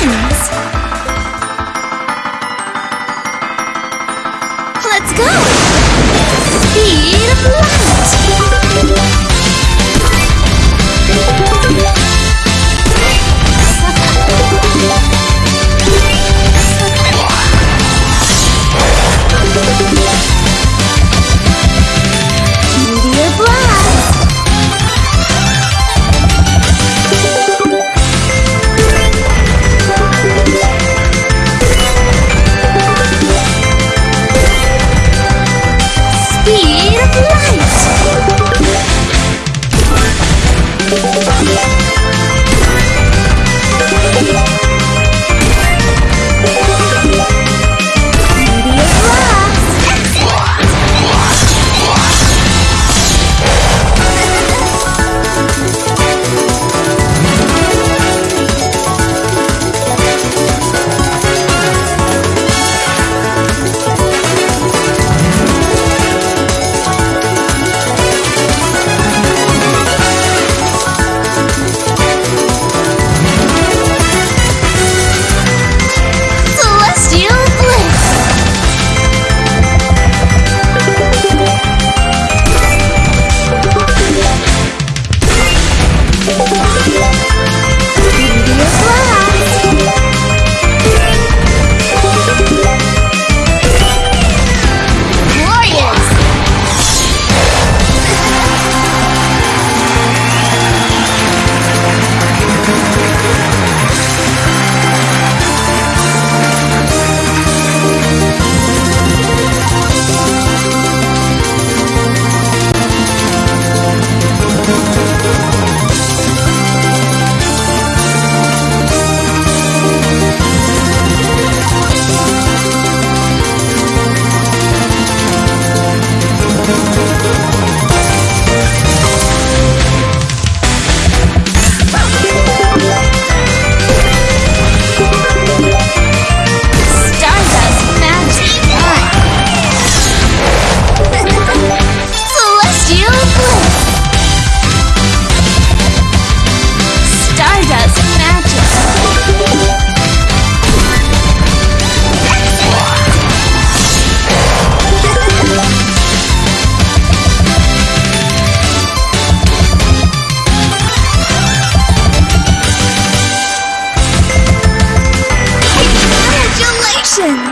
Three! Let's go! Speed of light! 沈。